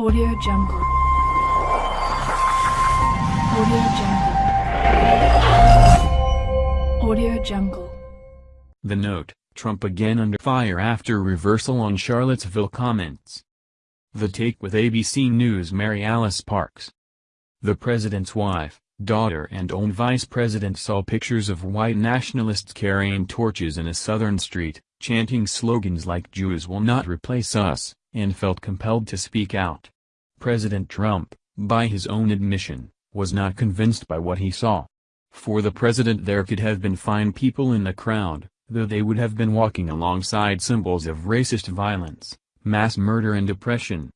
Audio Jungle. Audio Jungle. Audio Jungle. The note, Trump again under fire after reversal on Charlottesville comments. The Take with ABC News Mary Alice Parks. The president's wife, daughter and own vice president saw pictures of white nationalists carrying torches in a southern street, chanting slogans like Jews will not replace us, and felt compelled to speak out. President Trump, by his own admission, was not convinced by what he saw. For the president there could have been fine people in the crowd, though they would have been walking alongside symbols of racist violence, mass murder and oppression.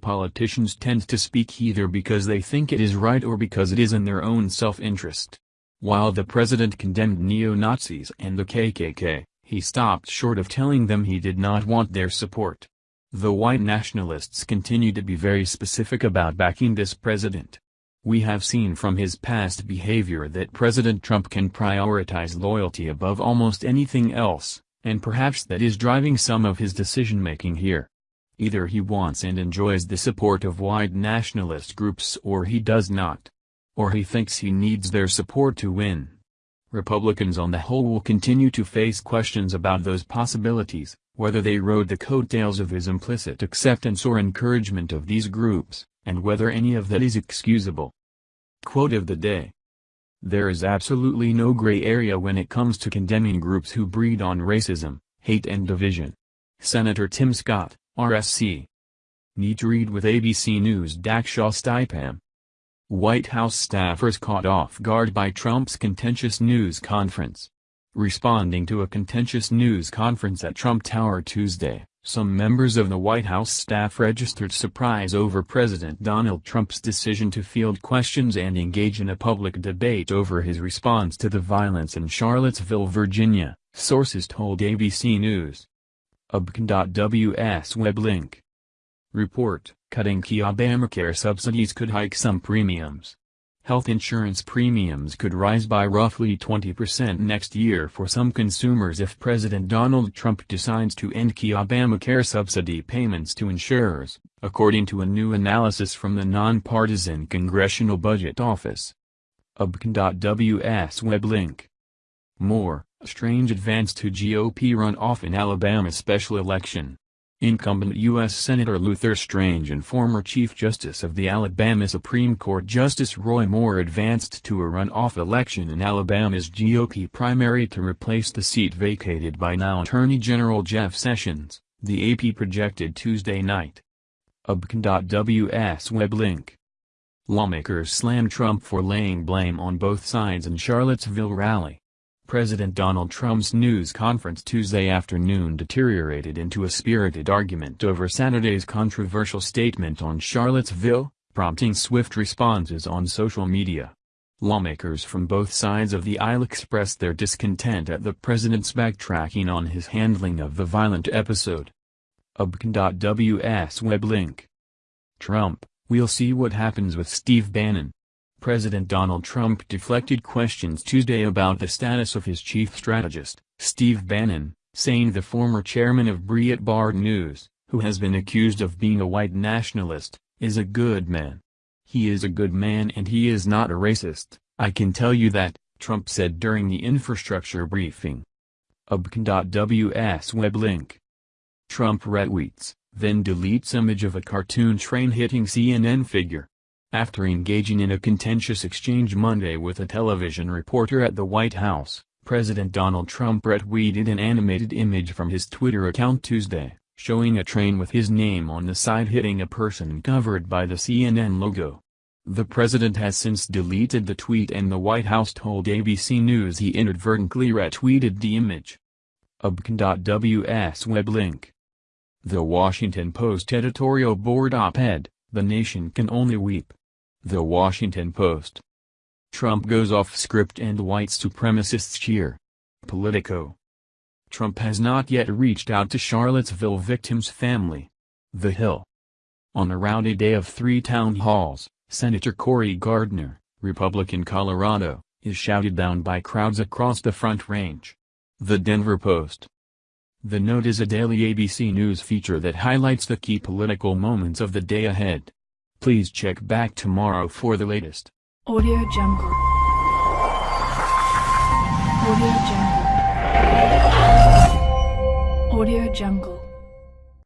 Politicians tend to speak either because they think it is right or because it is in their own self-interest. While the president condemned neo-Nazis and the KKK, he stopped short of telling them he did not want their support. The white nationalists continue to be very specific about backing this president. We have seen from his past behavior that President Trump can prioritize loyalty above almost anything else, and perhaps that is driving some of his decision-making here. Either he wants and enjoys the support of white nationalist groups or he does not. Or he thinks he needs their support to win. Republicans on the whole will continue to face questions about those possibilities, whether they rode the coattails of his implicit acceptance or encouragement of these groups, and whether any of that is excusable. Quote of the day. There is absolutely no gray area when it comes to condemning groups who breed on racism, hate and division. Senator Tim Scott, RSC. Need to read with ABC News Dakshaw Stipam. White House staffers caught off guard by Trump's contentious news conference. Responding to a contentious news conference at Trump Tower Tuesday, some members of the White House staff registered surprise over President Donald Trump's decision to field questions and engage in a public debate over his response to the violence in Charlottesville, Virginia, sources told ABC News. ABCN.WS web link. Report, cutting key Obamacare subsidies could hike some premiums. Health insurance premiums could rise by roughly 20% next year for some consumers if President Donald Trump decides to end key Obamacare subsidy payments to insurers, according to a new analysis from the nonpartisan Congressional Budget Office. ABCN.WS web link. Moore, strange advance to GOP runoff in Alabama special election. Incumbent U.S. Senator Luther Strange and former Chief Justice of the Alabama Supreme Court Justice Roy Moore advanced to a runoff election in Alabama's GOP primary to replace the seat vacated by now Attorney General Jeff Sessions, the AP projected Tuesday night. ABCN.WS web link. Lawmakers slam Trump for laying blame on both sides in Charlottesville rally. President Donald Trump's news conference Tuesday afternoon deteriorated into a spirited argument over Saturday's controversial statement on Charlottesville, prompting swift responses on social media. Lawmakers from both sides of the aisle expressed their discontent at the president's backtracking on his handling of the violent episode. ABCN.WS web link. Trump, we'll see what happens with Steve Bannon. President Donald Trump deflected questions Tuesday about the status of his chief strategist, Steve Bannon, saying the former chairman of Breitbart News, who has been accused of being a white nationalist, is a good man. He is a good man and he is not a racist, I can tell you that, Trump said during the infrastructure briefing. ABCN.WS web link. Trump retweets, then deletes image of a cartoon train hitting CNN figure. After engaging in a contentious exchange Monday with a television reporter at the White House, President Donald Trump retweeted an animated image from his Twitter account Tuesday, showing a train with his name on the side hitting a person covered by the CNN logo. The president has since deleted the tweet and the White House told ABC News he inadvertently retweeted the image. Web link. The Washington Post editorial board op-ed, The Nation Can Only Weep. The Washington Post. Trump goes off script and white supremacists cheer. Politico. Trump has not yet reached out to Charlottesville victims' family. The Hill. On a rowdy day of three town halls, Senator Cory Gardner, Republican Colorado, is shouted down by crowds across the Front Range. The Denver Post. The Note is a daily ABC News feature that highlights the key political moments of the day ahead. Please check back tomorrow for the latest. Audio Jungle. Audio Jungle. Audio Jungle.